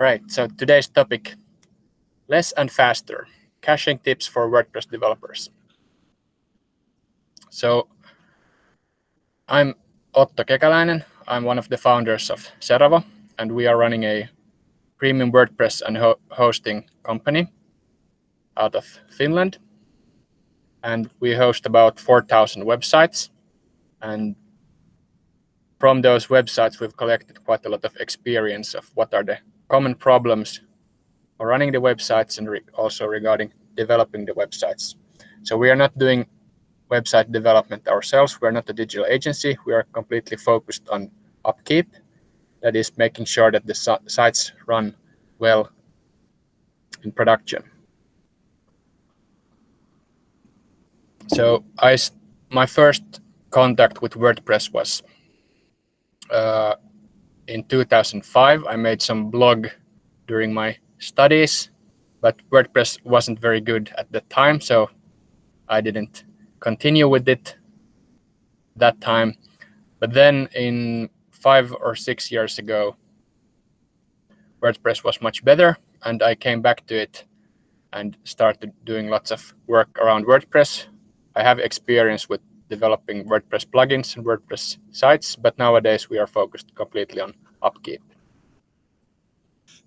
All right, so today's topic, less and faster, caching tips for WordPress developers. So I'm Otto Kekäläinen. I'm one of the founders of Seravo, and we are running a premium WordPress and ho hosting company out of Finland. And we host about 4,000 websites. And from those websites, we've collected quite a lot of experience of what are the common problems running the websites and re also regarding developing the websites. So we are not doing website development ourselves. We're not a digital agency. We are completely focused on upkeep. That is making sure that the sites run well in production. So I, my first contact with WordPress was uh, in 2005. I made some blog during my studies, but WordPress wasn't very good at the time, so I didn't continue with it that time. But then in five or six years ago, WordPress was much better and I came back to it and started doing lots of work around WordPress. I have experience with developing WordPress plugins and WordPress sites, but nowadays we are focused completely on upkeep.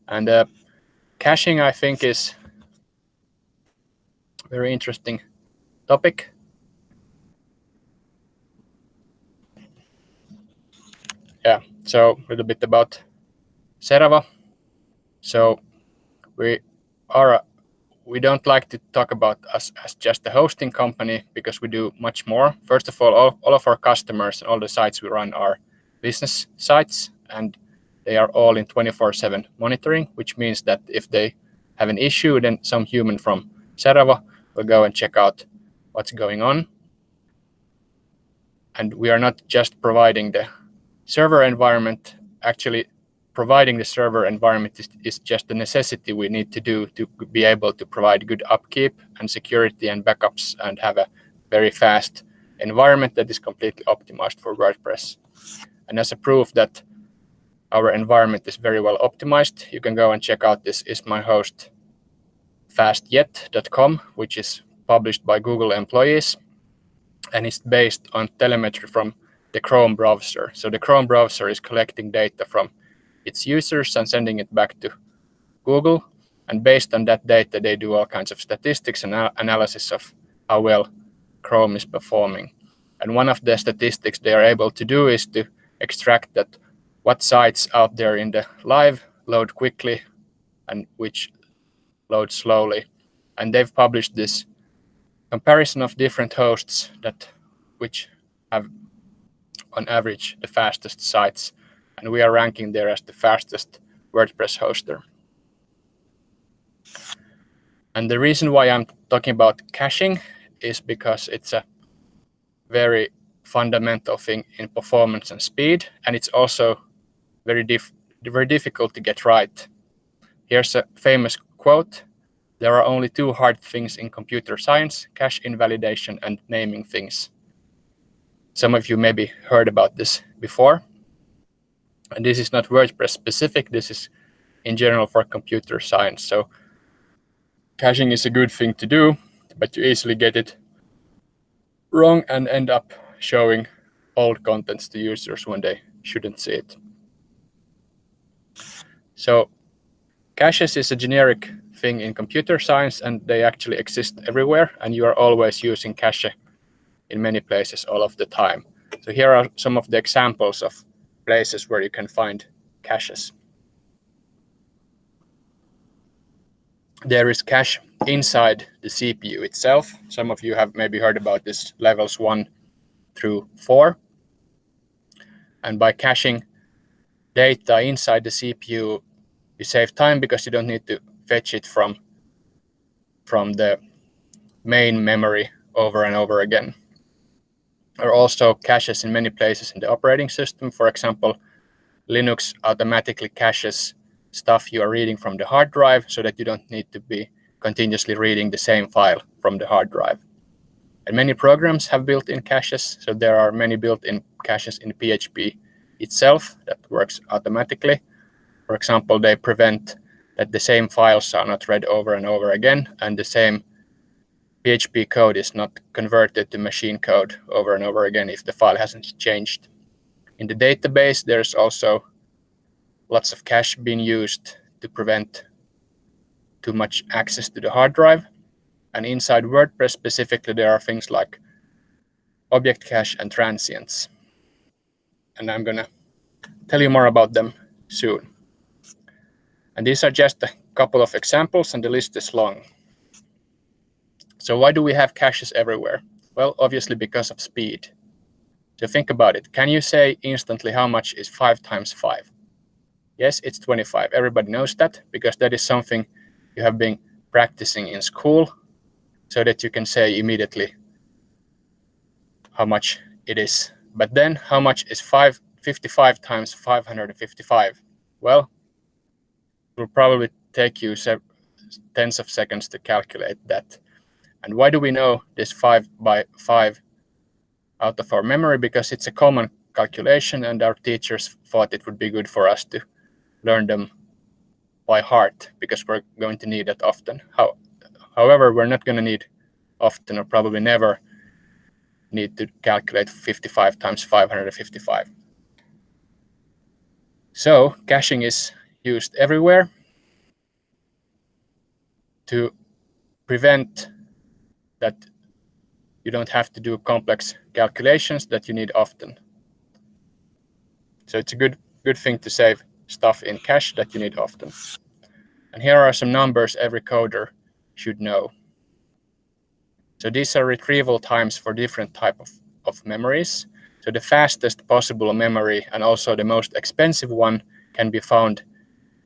And uh, caching, I think, is a very interesting topic. Yeah, so a little bit about Seravo. So we are we don't like to talk about us as just a hosting company because we do much more. First of all, all, all of our customers and all the sites we run are business sites and they are all in 24-7 monitoring, which means that if they have an issue, then some human from Seravo will go and check out what's going on. And we are not just providing the server environment. Actually, providing the server environment is, is just a necessity we need to do to be able to provide good upkeep and security and backups and have a very fast environment that is completely optimized for WordPress. And as a proof that our environment is very well optimized, you can go and check out this is my host fastyet.com, which is published by Google employees. And it's based on telemetry from the Chrome browser. So the Chrome browser is collecting data from its users and sending it back to Google. And based on that data, they do all kinds of statistics and analysis of how well Chrome is performing. And one of the statistics they are able to do is to extract that what sites out there in the live load quickly and which load slowly. And they've published this comparison of different hosts that which have on average the fastest sites and we are ranking there as the fastest WordPress hoster. And the reason why I'm talking about caching is because it's a very fundamental thing in performance and speed, and it's also very, very difficult to get right. Here's a famous quote. There are only two hard things in computer science, cache invalidation and naming things. Some of you maybe heard about this before. And this is not WordPress specific. This is in general for computer science. So caching is a good thing to do, but you easily get it wrong and end up showing old contents to users when they shouldn't see it. So caches is a generic thing in computer science and they actually exist everywhere and you are always using cache in many places all of the time. So here are some of the examples of places where you can find caches. There is cache inside the CPU itself. Some of you have maybe heard about this levels one through four. And by caching data inside the CPU, you save time because you don't need to fetch it from, from the main memory over and over again are also caches in many places in the operating system. For example, Linux automatically caches stuff you are reading from the hard drive so that you don't need to be continuously reading the same file from the hard drive. And many programs have built-in caches, so there are many built-in caches in PHP itself that works automatically. For example, they prevent that the same files are not read over and over again, and the same PHP code is not converted to machine code over and over again if the file hasn't changed. In the database, there's also lots of cache being used to prevent too much access to the hard drive. And inside WordPress specifically, there are things like object cache and transients. And I'm going to tell you more about them soon. And these are just a couple of examples, and the list is long. So why do we have caches everywhere? Well, obviously because of speed. So think about it. Can you say instantly how much is 5 times 5? Yes, it's 25. Everybody knows that because that is something you have been practicing in school so that you can say immediately how much it is. But then how much is 555 times 555? Well, it will probably take you tens of seconds to calculate that. And why do we know this 5 by 5 out of our memory? Because it's a common calculation and our teachers thought it would be good for us to learn them by heart because we're going to need it often. How, however, we're not going to need often or probably never need to calculate 55 times 555. So caching is used everywhere to prevent that you don't have to do complex calculations that you need often. So it's a good good thing to save stuff in cache that you need often. And here are some numbers every coder should know. So these are retrieval times for different type of, of memories. So the fastest possible memory and also the most expensive one can be found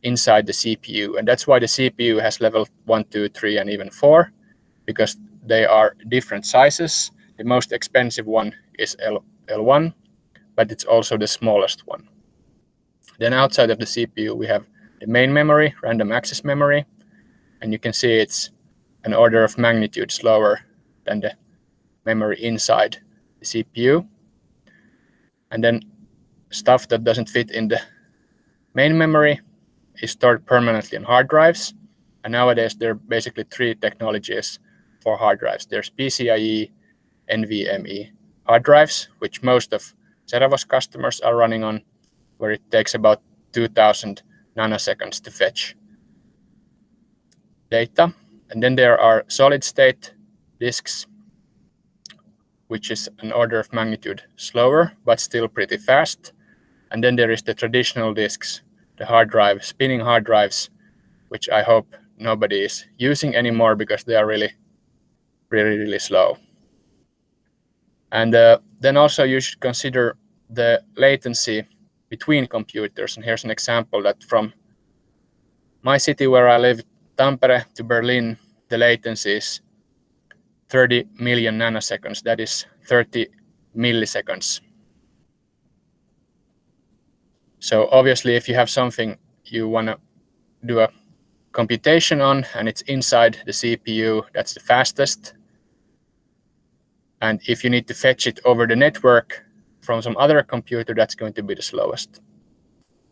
inside the CPU. And that's why the CPU has level 1, 2, 3, and even 4, because they are different sizes. The most expensive one is L, L1, but it's also the smallest one. Then outside of the CPU, we have the main memory, random access memory, and you can see it's an order of magnitude slower than the memory inside the CPU. And then stuff that doesn't fit in the main memory is stored permanently on hard drives. And nowadays, there are basically three technologies hard drives. There's PCIe, NVMe hard drives, which most of Seravo's customers are running on, where it takes about 2000 nanoseconds to fetch data. And then there are solid state disks, which is an order of magnitude slower, but still pretty fast. And then there is the traditional disks, the hard drive, spinning hard drives, which I hope nobody is using anymore because they are really, really, really slow. And uh, then also you should consider the latency between computers. And here's an example that from my city where I live, Tampere to Berlin, the latency is 30 million nanoseconds. That is 30 milliseconds. So obviously, if you have something you want to do a computation on and it's inside the CPU, that's the fastest. And if you need to fetch it over the network, from some other computer, that's going to be the slowest.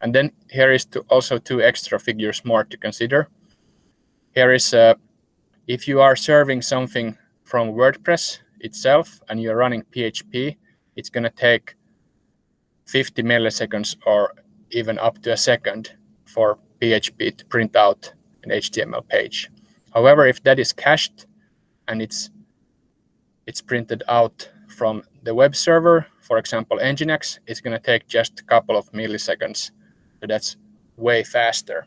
And then here is to also two extra figures more to consider. Here is uh, if you are serving something from WordPress itself and you're running PHP, it's going to take 50 milliseconds or even up to a second for PHP to print out an HTML page. However, if that is cached and it's it's printed out from the web server, for example, Nginx, it's going to take just a couple of milliseconds. So that's way faster.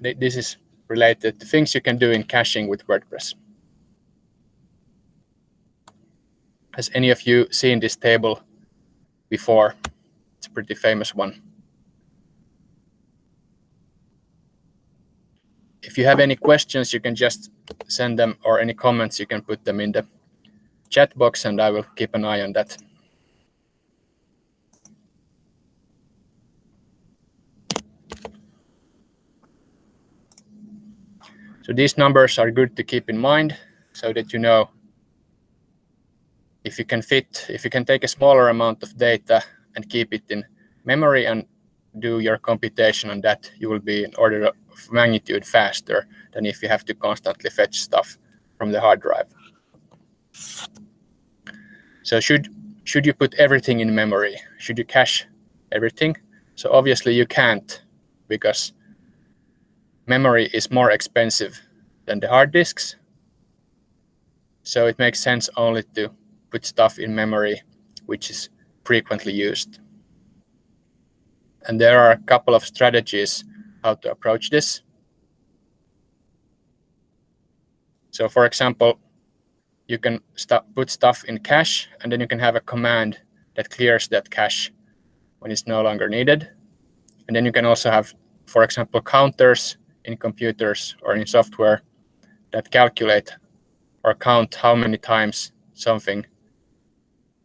This is related to things you can do in caching with WordPress. Has any of you seen this table before? It's a pretty famous one. If you have any questions, you can just send them or any comments, you can put them in the chat box and I will keep an eye on that. So these numbers are good to keep in mind so that you know if you can fit, if you can take a smaller amount of data and keep it in memory and do your computation on that, you will be in order of magnitude faster than if you have to constantly fetch stuff from the hard drive. So should should you put everything in memory? Should you cache everything? So obviously you can't because memory is more expensive than the hard disks. So it makes sense only to put stuff in memory which is frequently used. And there are a couple of strategies how to approach this. So for example, you can st put stuff in cache, and then you can have a command that clears that cache when it's no longer needed. And then you can also have, for example, counters in computers or in software that calculate or count how many times something,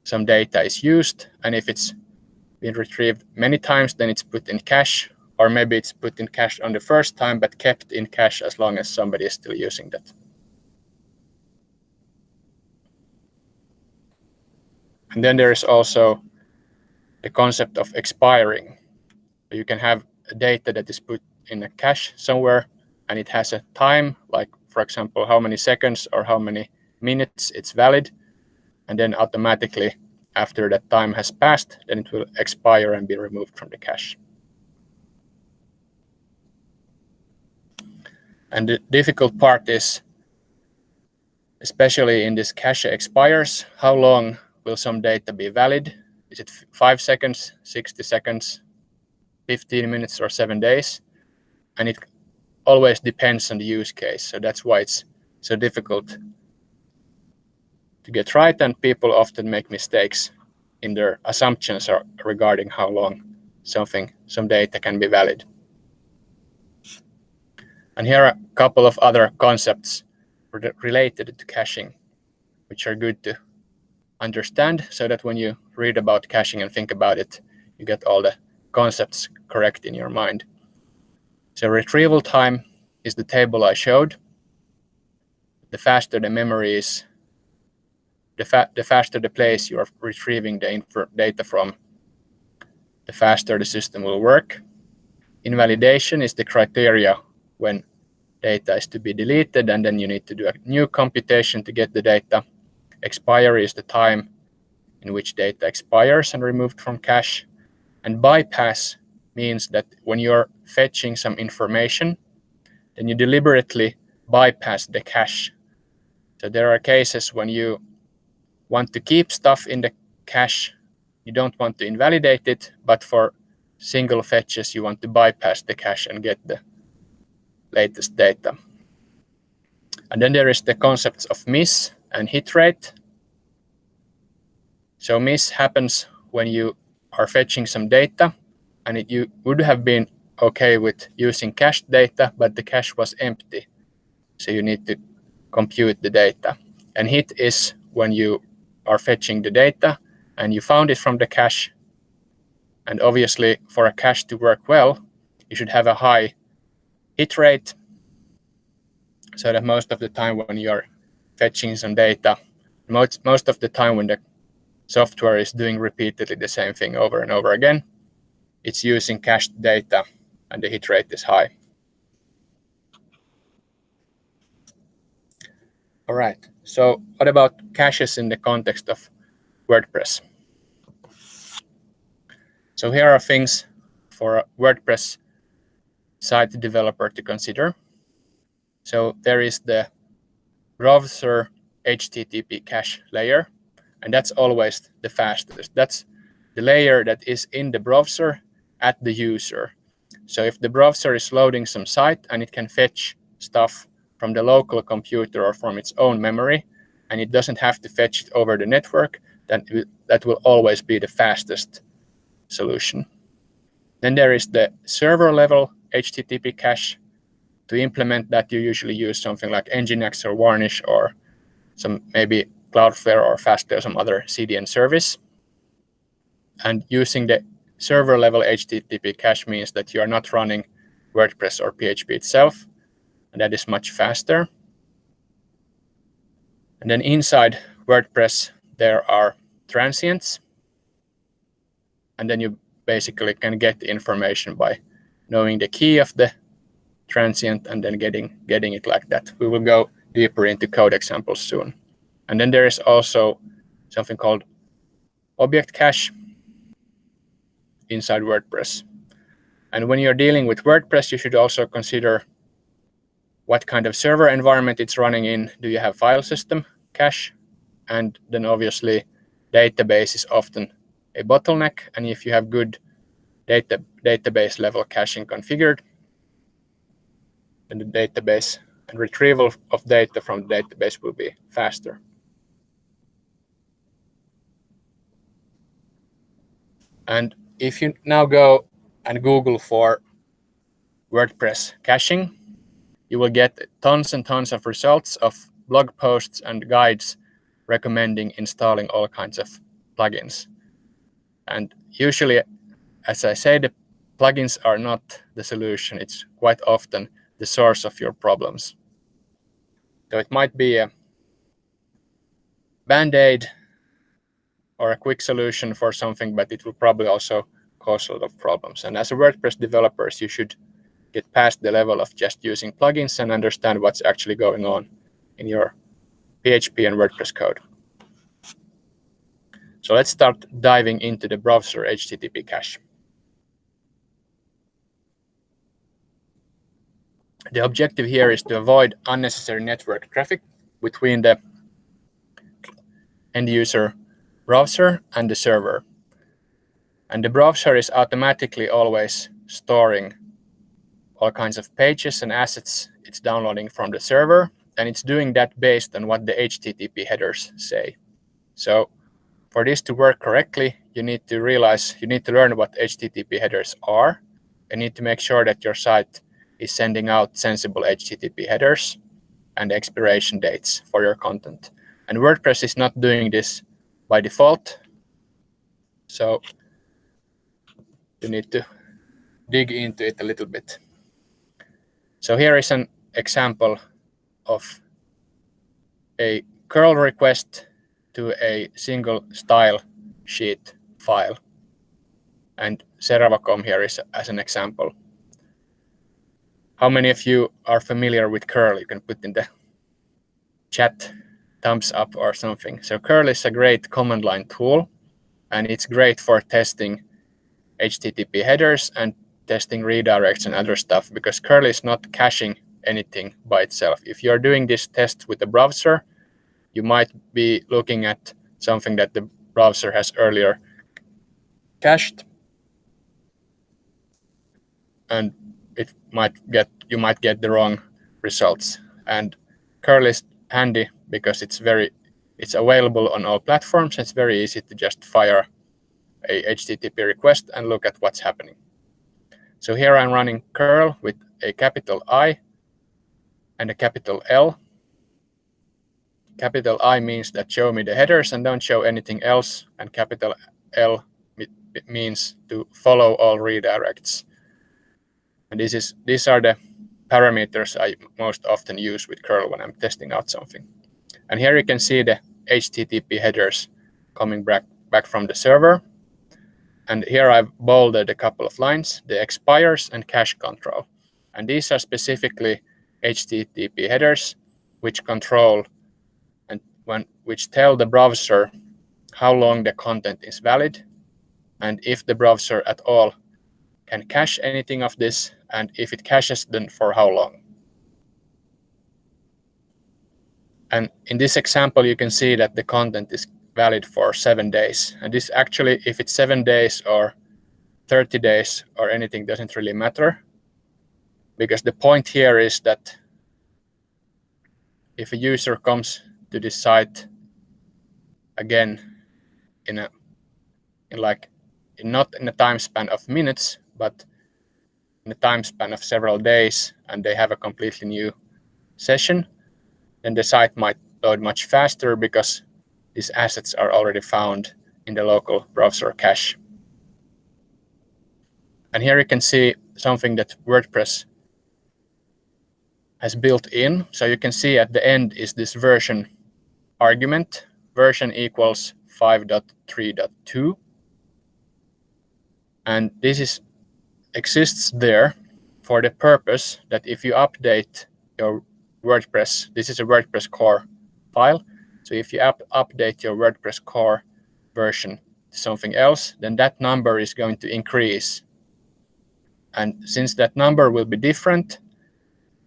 some data is used. And if it's been retrieved many times, then it's put in cache, or maybe it's put in cache on the first time, but kept in cache as long as somebody is still using that. And then there is also the concept of expiring. You can have a data that is put in a cache somewhere and it has a time, like for example, how many seconds or how many minutes it's valid. And then automatically after that time has passed, then it will expire and be removed from the cache. And the difficult part is, especially in this cache expires, how long will some data be valid? Is it five seconds, 60 seconds, 15 minutes, or seven days? And it always depends on the use case. So that's why it's so difficult to get right. And people often make mistakes in their assumptions regarding how long something, some data can be valid. And here are a couple of other concepts related to caching, which are good to understand so that when you read about caching and think about it, you get all the concepts correct in your mind. So retrieval time is the table I showed. The faster the memory is, the, fa the faster the place you are retrieving the data from, the faster the system will work. Invalidation is the criteria when data is to be deleted, and then you need to do a new computation to get the data. Expiry is the time in which data expires and removed from cache. And bypass means that when you're fetching some information, then you deliberately bypass the cache. So there are cases when you want to keep stuff in the cache, you don't want to invalidate it, but for single fetches, you want to bypass the cache and get the latest data. And then there is the concepts of miss and hit rate. So miss happens when you are fetching some data and it, you would have been okay with using cached data, but the cache was empty. So you need to compute the data. And hit is when you are fetching the data and you found it from the cache. And obviously for a cache to work well, you should have a high hit rate so that most of the time when you're fetching some data, most, most of the time when the software is doing repeatedly the same thing over and over again, it's using cached data and the hit rate is high. All right, so what about caches in the context of WordPress? So here are things for a WordPress site developer to consider. So there is the browser HTTP cache layer, and that's always the fastest. That's the layer that is in the browser at the user. So if the browser is loading some site and it can fetch stuff from the local computer or from its own memory, and it doesn't have to fetch it over the network, then that will always be the fastest solution. Then there is the server level HTTP cache. To implement that, you usually use something like Nginx or Varnish or some maybe Cloudflare or Fastly or some other CDN service. And using the server level HTTP cache means that you are not running WordPress or PHP itself, and that is much faster. And then inside WordPress, there are transients. And then you basically can get the information by knowing the key of the transient and then getting getting it like that. We will go deeper into code examples soon. And then there is also something called object cache inside WordPress. And when you're dealing with WordPress, you should also consider what kind of server environment it's running in. Do you have file system cache? And then obviously database is often a bottleneck. And if you have good data, database level caching configured, the database and retrieval of data from the database will be faster. And if you now go and Google for WordPress caching, you will get tons and tons of results of blog posts and guides recommending installing all kinds of plugins. And usually, as I say, the plugins are not the solution. It's quite often the source of your problems. So it might be a band-aid or a quick solution for something, but it will probably also cause a lot of problems. And as a WordPress developers, you should get past the level of just using plugins and understand what's actually going on in your PHP and WordPress code. So let's start diving into the browser HTTP cache. The objective here is to avoid unnecessary network traffic between the end user browser and the server. And the browser is automatically always storing all kinds of pages and assets it's downloading from the server. And it's doing that based on what the HTTP headers say. So for this to work correctly, you need to realize, you need to learn what HTTP headers are. You need to make sure that your site is sending out sensible HTTP headers and expiration dates for your content. And WordPress is not doing this by default. So you need to dig into it a little bit. So here is an example of a curl request to a single style sheet file. And Seravo.com here is as an example. How many of you are familiar with curl? You can put in the chat thumbs up or something. So curl is a great command line tool, and it's great for testing HTTP headers and testing redirects and other stuff because curl is not caching anything by itself. If you're doing this test with a browser, you might be looking at something that the browser has earlier cached. And might get you might get the wrong results. And curl is handy because it's very it's available on all platforms. It's very easy to just fire a HTTP request and look at what's happening. So here I'm running curl with a capital I and a capital L. Capital I means that show me the headers and don't show anything else. And capital L means to follow all redirects. And this is these are the parameters I most often use with curl when I'm testing out something. And here you can see the HTTP headers coming back, back from the server. And here I've bolded a couple of lines, the expires and cache control. And these are specifically HTTP headers, which control and when which tell the browser how long the content is valid and if the browser at all can cache anything of this and if it caches, then for how long. And in this example, you can see that the content is valid for seven days. And this actually, if it's seven days or 30 days or anything, doesn't really matter. Because the point here is that if a user comes to this site again in a in like in not in a time span of minutes, but in a time span of several days and they have a completely new session, then the site might load much faster because these assets are already found in the local browser cache. And here you can see something that WordPress has built in. So you can see at the end is this version argument, version equals 5.3.2. And this is exists there for the purpose that if you update your WordPress, this is a WordPress core file. So if you up update your WordPress core version to something else, then that number is going to increase. And since that number will be different,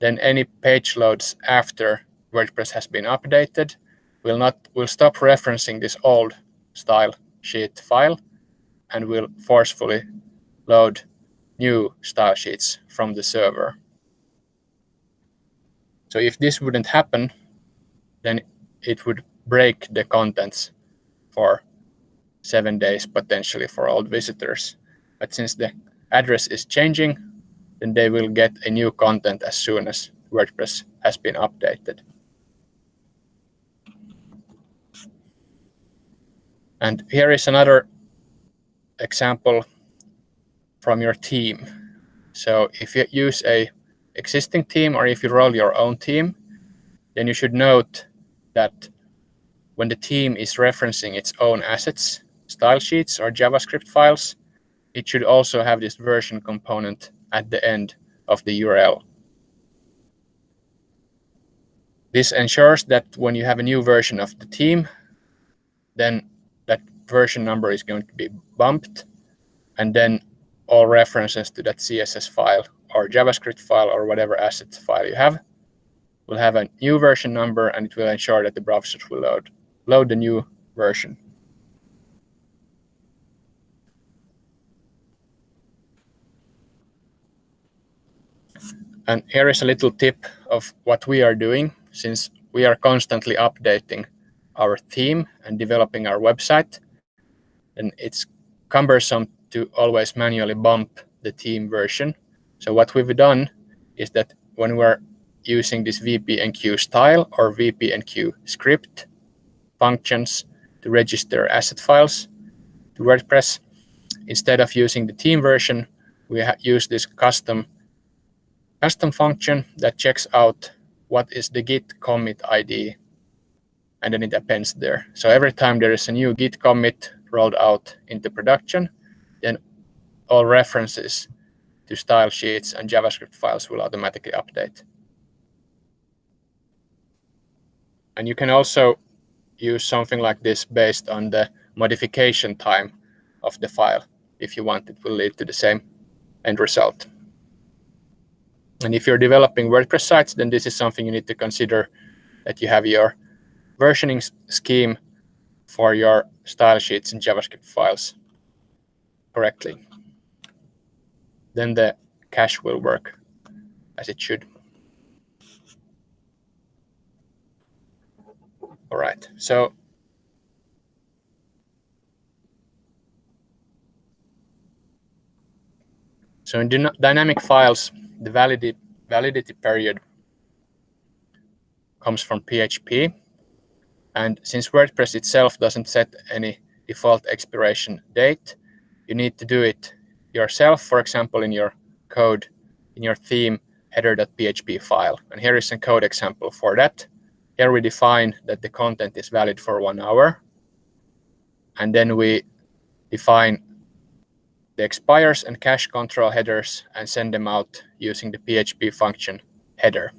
then any page loads after WordPress has been updated will not will stop referencing this old style sheet file and will forcefully load new style sheets from the server. So if this wouldn't happen, then it would break the contents for seven days potentially for old visitors. But since the address is changing, then they will get a new content as soon as WordPress has been updated. And here is another example from your theme. So if you use a existing theme or if you roll your own theme, then you should note that when the theme is referencing its own assets, style sheets or JavaScript files, it should also have this version component at the end of the URL. This ensures that when you have a new version of the team, then that version number is going to be bumped, and then all references to that CSS file or JavaScript file or whatever assets file you have will have a new version number, and it will ensure that the browsers will load, load the new version. And here is a little tip of what we are doing since we are constantly updating our theme and developing our website. And it's cumbersome to always manually bump the theme version. So what we've done is that when we're using this wp_enqueue_style or VP-enqueue script functions to register asset files to WordPress, instead of using the theme version, we use this custom custom function that checks out what is the git commit ID, and then it appends there. So every time there is a new git commit rolled out into production, all references to style sheets and JavaScript files will automatically update. And you can also use something like this based on the modification time of the file. If you want, it will lead to the same end result. And if you're developing WordPress sites, then this is something you need to consider that you have your versioning scheme for your style sheets and JavaScript files correctly. Then the cache will work as it should. All right, so so in dynamic files, the validity, validity period comes from PHP. And since WordPress itself doesn't set any default expiration date, you need to do it yourself, for example, in your code, in your theme header.php file. And here is a code example for that. Here we define that the content is valid for one hour. And then we define the expires and cache control headers and send them out using the PHP function header.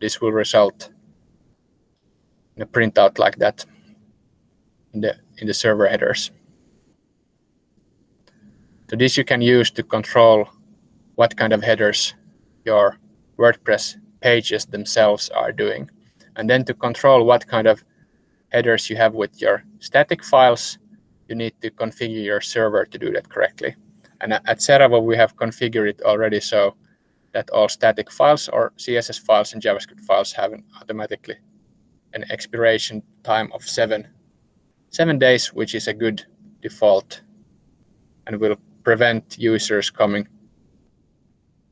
This will result in a printout like that in the, in the server headers. So this you can use to control what kind of headers your WordPress pages themselves are doing. And then to control what kind of headers you have with your static files, you need to configure your server to do that correctly. And at Seravo, we have configured it already so that all static files or CSS files and JavaScript files have an automatically an expiration time of seven, seven days, which is a good default and will prevent users coming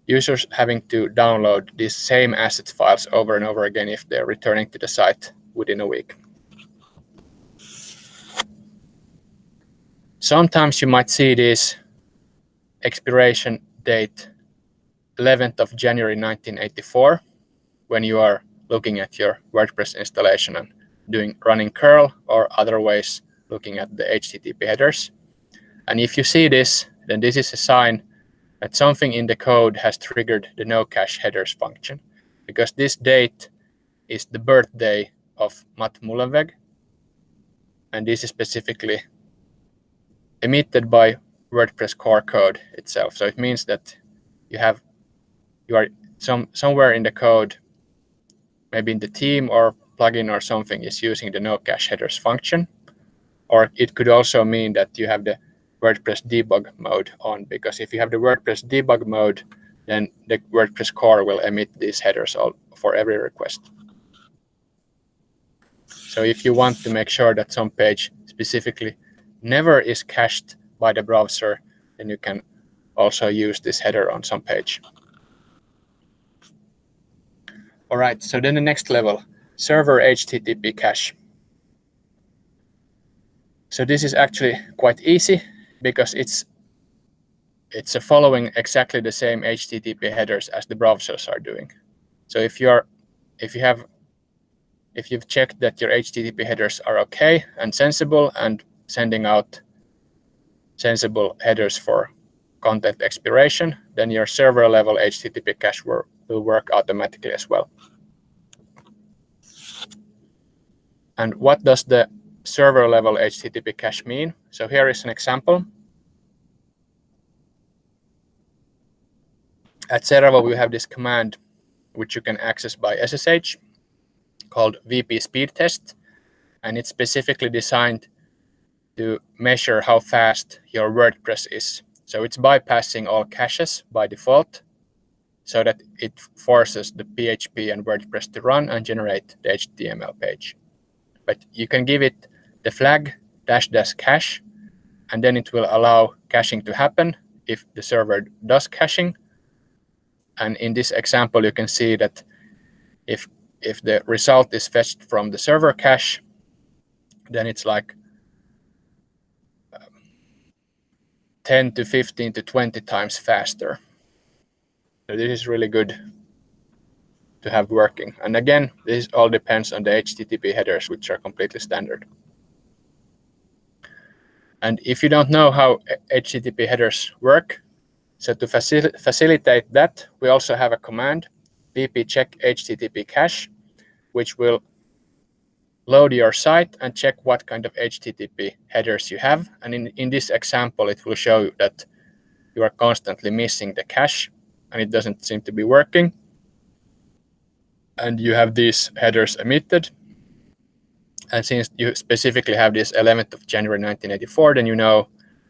users having to download these same asset files over and over again if they're returning to the site within a week. Sometimes you might see this expiration date 11th of January 1984 when you are looking at your WordPress installation and doing running curl or other ways looking at the HTTP headers. And if you see this, then this is a sign that something in the code has triggered the no cache headers function because this date is the birthday of Matt Mullenweg. And this is specifically emitted by WordPress core code itself. So it means that you have you are some somewhere in the code, maybe in the theme or plugin or something is using the no cache headers function. Or it could also mean that you have the WordPress debug mode on because if you have the WordPress debug mode, then the WordPress core will emit these headers all for every request. So if you want to make sure that some page specifically never is cached by the browser, then you can also use this header on some page. All right, so then the next level, server HTTP cache. So this is actually quite easy because it's it's following exactly the same HTTP headers as the browsers are doing. So if you're if you have if you've checked that your HTTP headers are okay and sensible and sending out sensible headers for content expiration, then your server level HTTP cache will, will work automatically as well. And what does the server level HTTP cache mean? So here is an example. At Seravo, we have this command which you can access by SSH called wp-speed-test. And it's specifically designed to measure how fast your WordPress is. So it's bypassing all caches by default so that it forces the PHP and WordPress to run and generate the HTML page. But you can give it the flag dash dash cache, and then it will allow caching to happen if the server does caching. And in this example, you can see that if if the result is fetched from the server cache, then it's like um, 10 to 15 to 20 times faster. So this is really good to have working. And again, this all depends on the HTTP headers, which are completely standard. And if you don't know how HTTP headers work, so to facil facilitate that, we also have a command, wp-check-http-cache, which will load your site and check what kind of HTTP headers you have. And in, in this example, it will show you that you are constantly missing the cache and it doesn't seem to be working. And you have these headers emitted. And since you specifically have this 11th of January 1984, then you know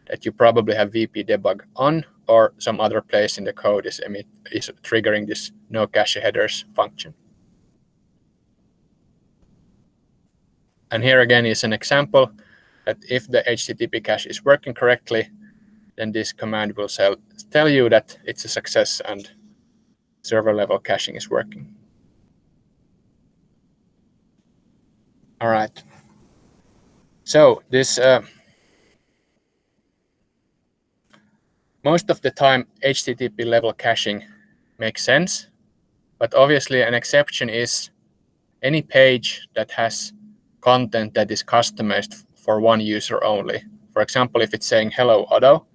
that you probably have WP_DEBUG on or some other place in the code is, emit, is triggering this no cache headers function. And here again is an example that if the HTTP cache is working correctly, then this command will tell you that it's a success and server level caching is working. All right. So this uh, most of the time HTTP level caching makes sense, but obviously an exception is any page that has content that is customized for one user only. For example, if it's saying hello Otto,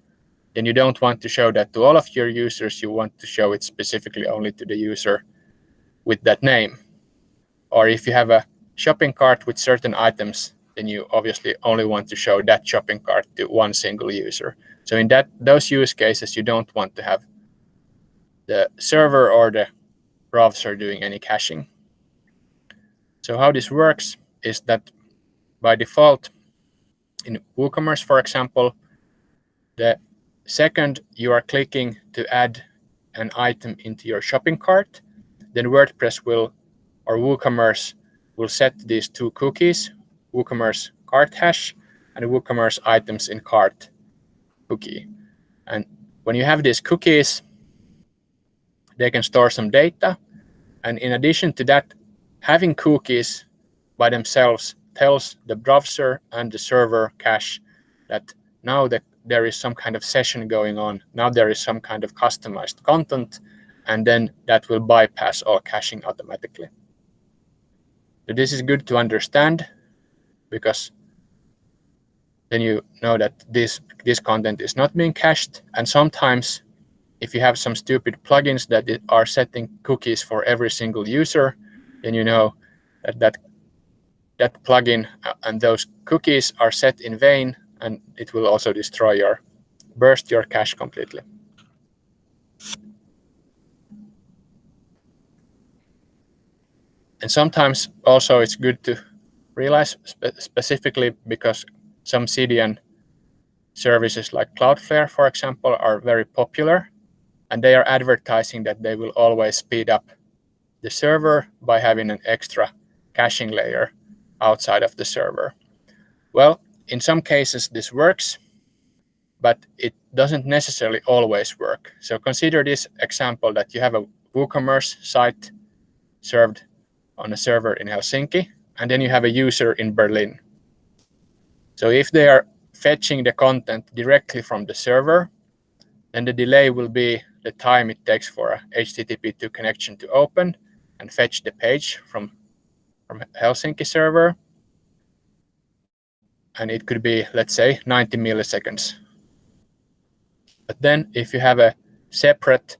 then you don't want to show that to all of your users. You want to show it specifically only to the user with that name. Or if you have a shopping cart with certain items, then you obviously only want to show that shopping cart to one single user. So in that those use cases, you don't want to have the server or the browser doing any caching. So how this works is that by default, in WooCommerce, for example, the second you are clicking to add an item into your shopping cart, then WordPress will, or WooCommerce will set these two cookies, WooCommerce cart hash and WooCommerce items in cart cookie. And when you have these cookies, they can store some data. And in addition to that, having cookies by themselves tells the browser and the server cache that now that there is some kind of session going on, now there is some kind of customized content, and then that will bypass all caching automatically. This is good to understand because then you know that this this content is not being cached and sometimes if you have some stupid plugins that are setting cookies for every single user, then you know that that, that plugin uh, and those cookies are set in vain, and it will also destroy your, burst your cache completely. And sometimes also it's good to realize spe specifically because some CDN services like Cloudflare, for example, are very popular and they are advertising that they will always speed up the server by having an extra caching layer outside of the server. Well, in some cases this works, but it doesn't necessarily always work. So consider this example that you have a WooCommerce site served on a server in Helsinki, and then you have a user in Berlin. So if they are fetching the content directly from the server, then the delay will be the time it takes for a HTTP2 connection to open and fetch the page from, from Helsinki server. And it could be, let's say, 90 milliseconds. But then if you have a separate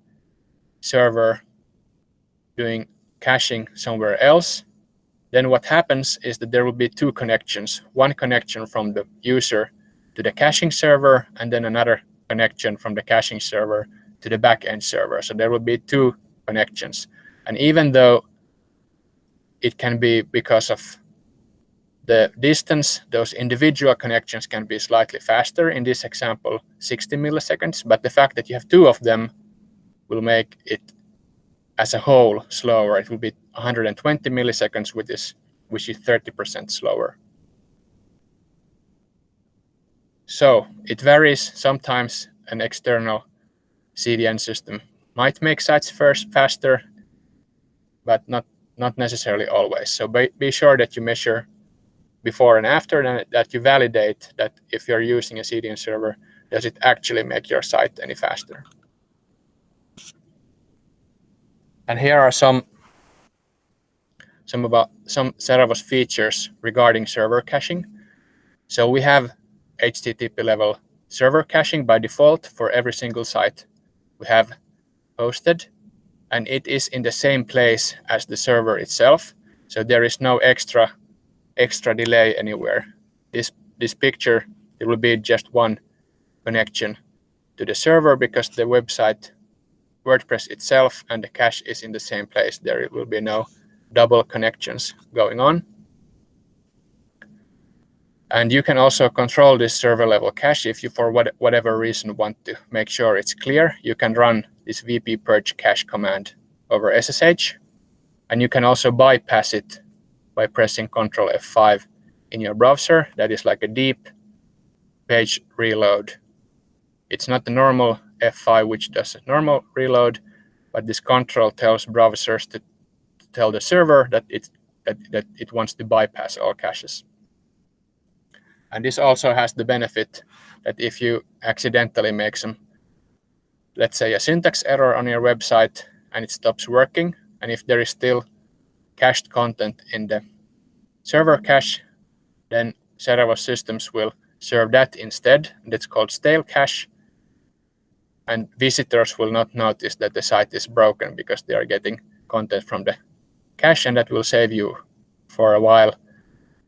server doing caching somewhere else, then what happens is that there will be two connections. One connection from the user to the caching server, and then another connection from the caching server to the backend server. So there will be two connections. And even though it can be because of the distance, those individual connections can be slightly faster. In this example, 60 milliseconds. But the fact that you have two of them will make it as a whole slower. It will be 120 milliseconds, which is which is 30% slower. So it varies. Sometimes an external CDN system might make sites first faster, but not not necessarily always. So be, be sure that you measure before and after, and that you validate that if you're using a CDN server, does it actually make your site any faster? And here are some some about some Seravo's features regarding server caching. So we have HTTP level server caching by default for every single site we have hosted, and it is in the same place as the server itself. So there is no extra extra delay anywhere. This this picture it will be just one connection to the server because the website WordPress itself and the cache is in the same place. There will be no double connections going on. And you can also control this server level cache if you, for what, whatever reason, want to make sure it's clear. You can run this wp-purge-cache command over SSH. And you can also bypass it by pressing Control F5 in your browser. That is like a deep page reload. It's not the normal F5, which does a normal reload, but this control tells browsers to, to tell the server that it, that, that it wants to bypass all caches. And this also has the benefit that if you accidentally make some, let's say a syntax error on your website and it stops working, and if there is still cached content in the server cache, then Seravo's systems will serve that instead. That's called stale cache and visitors will not notice that the site is broken because they are getting content from the cache and that will save you for a while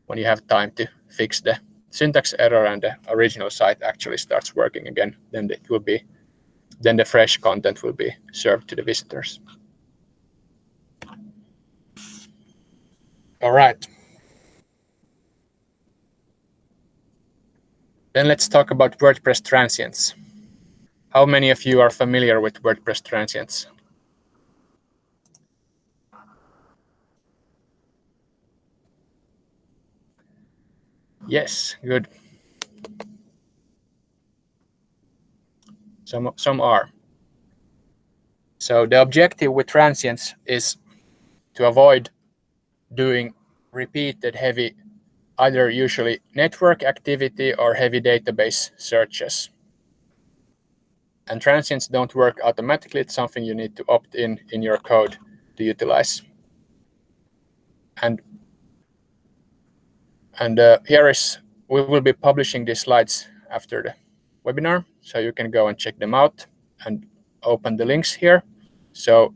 when you have time to fix the syntax error and the original site actually starts working again. Then it will be then the fresh content will be served to the visitors. All right. Then let's talk about wordpress transients how many of you are familiar with WordPress transients? Yes, good. Some, some are. So the objective with transients is to avoid doing repeated heavy, either usually network activity or heavy database searches and transients don't work automatically. It's something you need to opt in in your code to utilize. And and uh, here is we will be publishing these slides after the webinar, so you can go and check them out. And open the links here. So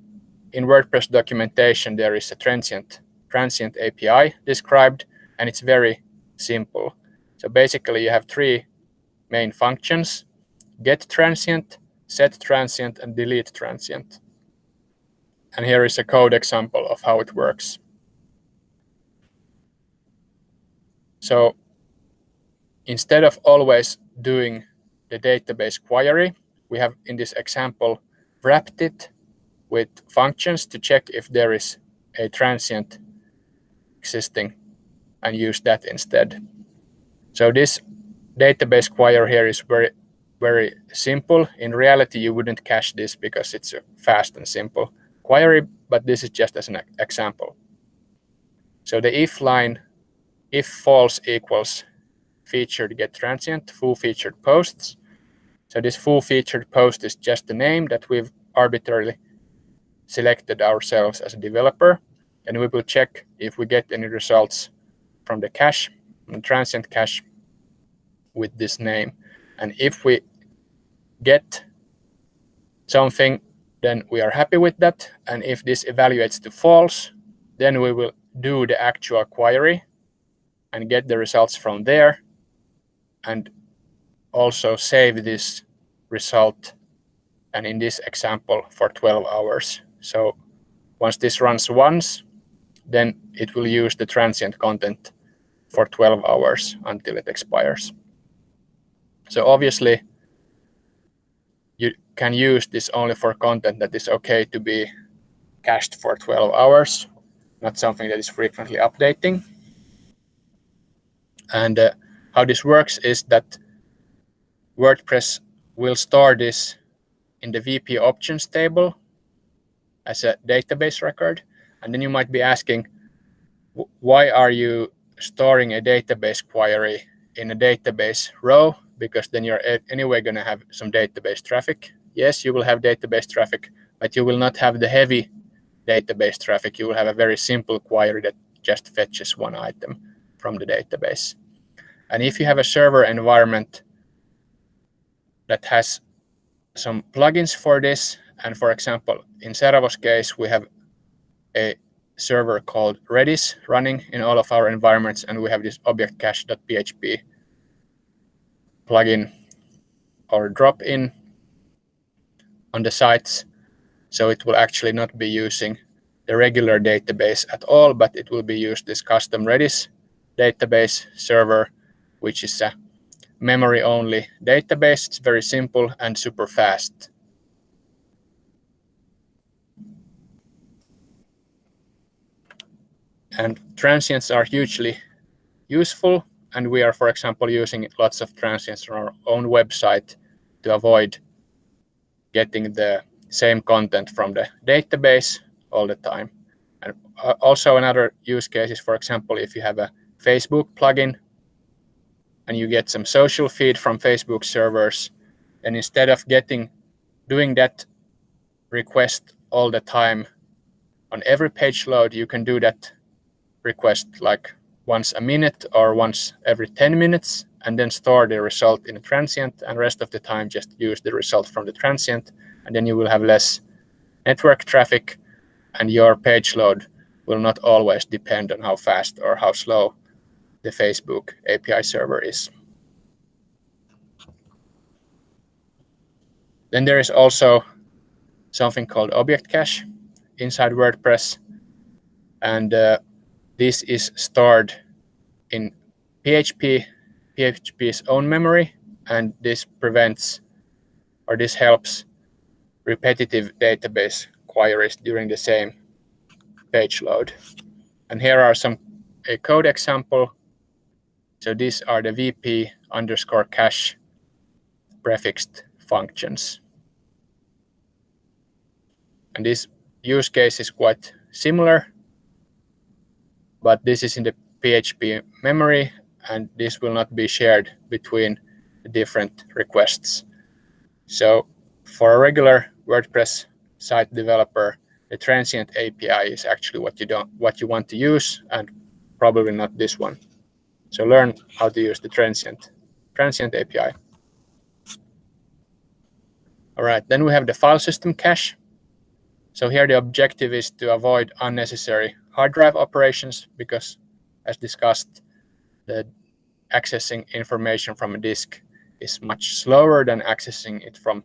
in WordPress documentation, there is a transient, transient API described, and it's very simple. So basically, you have three main functions, get transient, set transient, and delete transient. And here is a code example of how it works. So instead of always doing the database query, we have in this example wrapped it with functions to check if there is a transient existing and use that instead. So this database query here is very, very simple. In reality, you wouldn't cache this because it's a fast and simple query, but this is just as an example. So the if line, if false equals featured get transient, foo featured posts. So this foo featured post is just the name that we've arbitrarily selected ourselves as a developer. And we will check if we get any results from the cache, from the transient cache with this name. And if we get something, then we are happy with that. And if this evaluates to false, then we will do the actual query and get the results from there and also save this result and in this example for 12 hours. So once this runs once, then it will use the transient content for 12 hours until it expires. So obviously, you can use this only for content that is okay to be cached for 12 hours, not something that is frequently updating. And uh, how this works is that WordPress will store this in the WP options table as a database record. And then you might be asking, why are you storing a database query in a database row? Because then you're anyway going to have some database traffic. Yes, you will have database traffic, but you will not have the heavy database traffic. You will have a very simple query that just fetches one item from the database. And if you have a server environment that has some plugins for this, and for example, in Seravo's case, we have a server called Redis running in all of our environments, and we have this object cache.php plugin or drop in on the sites. So it will actually not be using the regular database at all, but it will be used this custom Redis database server which is a memory-only database. It's very simple and super fast. And transients are hugely useful. And we are, for example, using lots of transients on our own website to avoid getting the same content from the database all the time. And uh, also another use case is, for example, if you have a Facebook plugin and you get some social feed from Facebook servers. And instead of getting doing that request all the time on every page load, you can do that request like once a minute or once every 10 minutes and then store the result in a transient and rest of the time just use the result from the transient and then you will have less network traffic and your page load will not always depend on how fast or how slow the Facebook API server is. Then there is also something called object cache inside WordPress. And uh, this is stored in PHP, PHP's own memory. And this prevents or this helps repetitive database queries during the same page load. And here are some a code example so these are the WP underscore cache prefixed functions. And this use case is quite similar, but this is in the PHP memory, and this will not be shared between the different requests. So for a regular WordPress site developer, the transient API is actually what you don't what you want to use, and probably not this one. So learn how to use the transient, transient API. All right, then we have the file system cache. So here the objective is to avoid unnecessary hard drive operations because as discussed, the accessing information from a disk is much slower than accessing it from,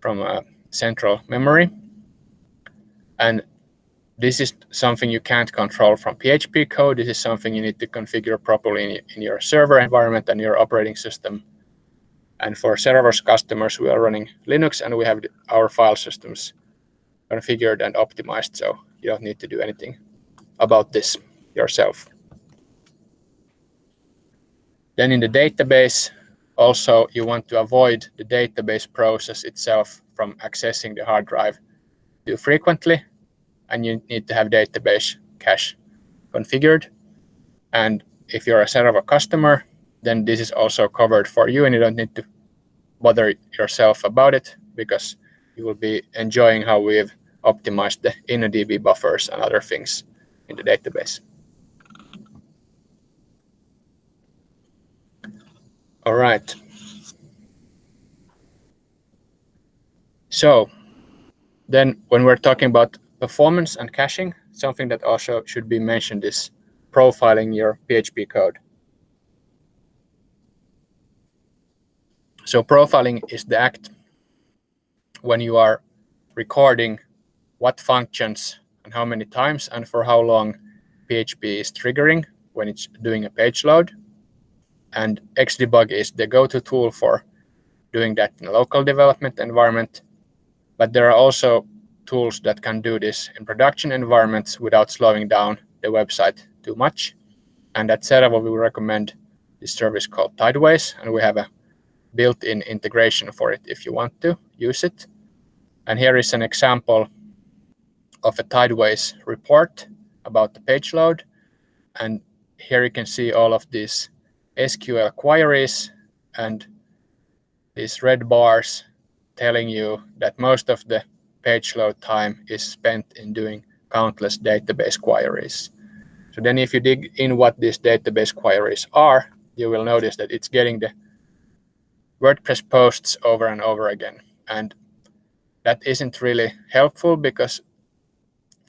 from a central memory. And this is something you can't control from PHP code. This is something you need to configure properly in, in your server environment and your operating system. And for Seravo's customers, we are running Linux and we have our file systems configured and optimized, so you don't need to do anything about this yourself. Then in the database, also you want to avoid the database process itself from accessing the hard drive too frequently, and you need to have database cache configured. And if you're a Seravo customer, then this is also covered for you, and you don't need to bother yourself about it because you will be enjoying how we've optimized the InnoDB buffers and other things in the database. All right. So then when we're talking about performance and caching, something that also should be mentioned is profiling your PHP code. So profiling is the act when you are recording what functions and how many times and for how long PHP is triggering when it's doing a page load. And Xdebug is the go-to tool for doing that in a local development environment. But there are also tools that can do this in production environments without slowing down the website too much. And at Seravo, we recommend this service called Tideways, and we have a built-in integration for it if you want to use it. And here is an example of a Tideways report about the page load. And here you can see all of these SQL queries and these red bars telling you that most of the page load time is spent in doing countless database queries. So then if you dig in what these database queries are, you will notice that it's getting the WordPress posts over and over again. And that isn't really helpful because,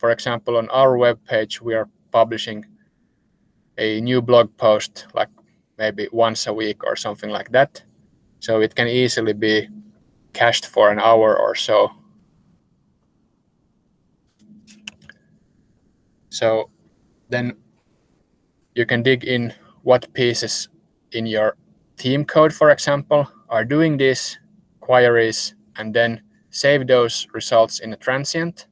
for example, on our web page, we are publishing a new blog post like maybe once a week or something like that. So it can easily be cached for an hour or so. So then you can dig in what pieces in your theme code, for example, are doing these queries and then save those results in a transient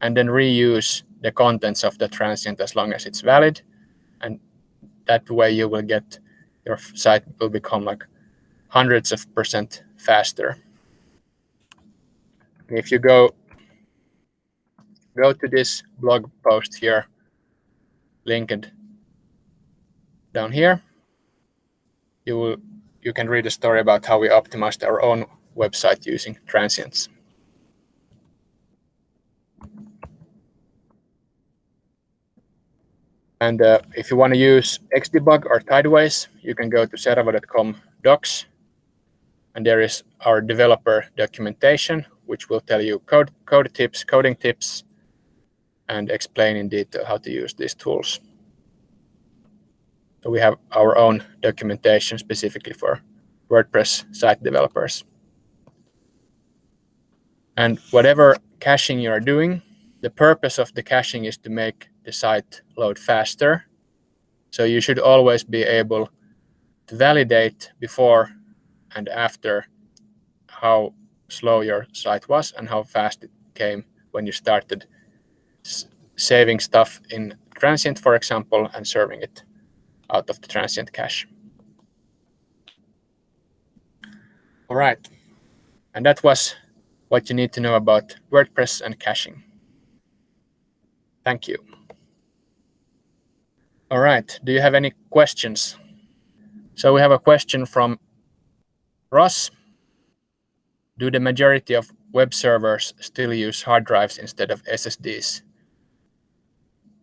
and then reuse the contents of the transient as long as it's valid. And that way you will get your site will become like hundreds of percent faster. If you go go to this blog post here, linked down here, you will you can read a story about how we optimized our own website using transients. And uh, if you want to use Xdebug or Tideways, you can go to seravo.com docs. And there is our developer documentation, which will tell you code, code tips, coding tips, and explain in detail how to use these tools. So we have our own documentation specifically for WordPress site developers. And whatever caching you are doing, the purpose of the caching is to make the site load faster. So you should always be able to validate before and after how slow your site was and how fast it came when you started saving stuff in transient, for example, and serving it out of the transient cache. All right, and that was what you need to know about WordPress and caching. Thank you. All right, do you have any questions? So we have a question from Ross. Do the majority of web servers still use hard drives instead of SSDs?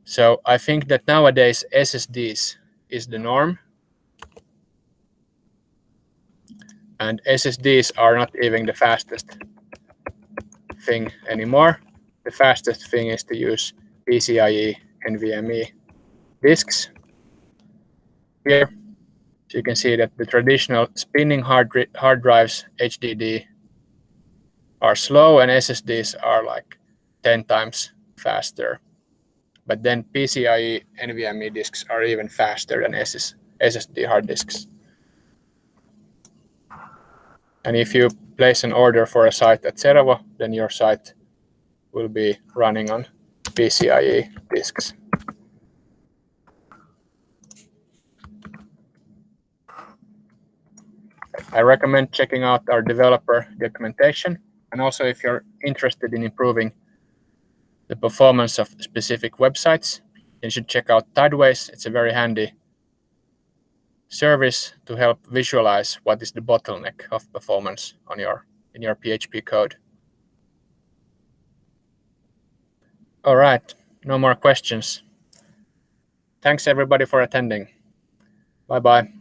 So I think that nowadays SSDs is the norm. And SSDs are not even the fastest thing anymore. The fastest thing is to use PCIe NVMe disks. Here, so you can see that the traditional spinning hard, hard drives, HDD, are slow and SSDs are like 10 times faster. But then PCIe NVMe disks are even faster than SS, SSD hard disks. And if you place an order for a site at Seravo, then your site will be running on PCIe disks. I recommend checking out our developer documentation. And also if you're interested in improving the performance of specific websites, you should check out Tideways. It's a very handy service to help visualize what is the bottleneck of performance on your in your PHP code. All right, no more questions. Thanks everybody for attending. Bye bye.